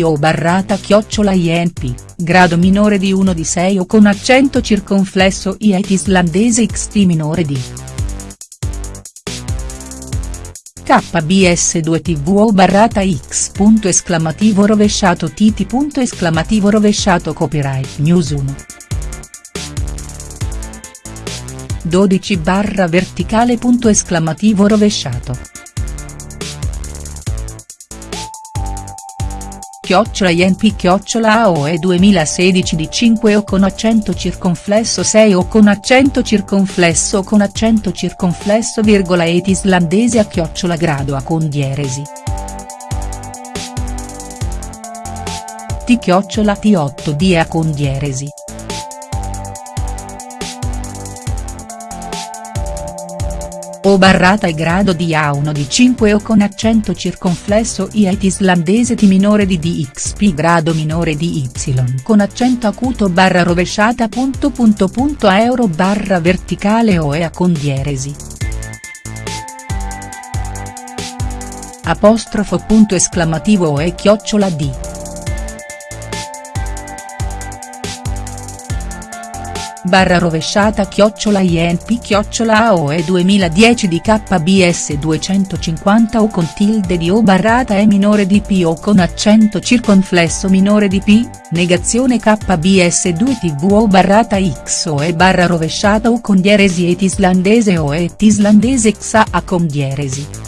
o barrata chiocciola INP, grado minore di 1 di 6 o con accento circonflesso IET islandese XT minore di. KBS2 TV o barrata X. Esclamativo rovesciato. Punto esclamativo rovesciato Copyright News 1. 12 barra verticale. Esclamativo rovesciato. Chiocciola INP chiocciola AOE 2016 di 5 o con accento circonflesso 6 o con accento circonflesso o con accento circonflesso virgola et islandese a chiocciola grado a con dieresi. T chiocciola T8 D a con dieresi. O barrata e grado di A1 di 5 o con accento circonflesso IET islandese T minore di DXP grado minore di Y con accento acuto barra rovesciata punto punto punto euro barra verticale o EA con dieresi. Apostrofo punto esclamativo o E chiocciola D. barra rovesciata chiocciola INP chiocciola AOE 2010 di KBS 250 o con tilde di O barrata E minore di P o con accento circonflesso minore di P, negazione KBS 2 TV o barrata X o E barra rovesciata o con dieresi et islandese o et islandese XA con dieresi.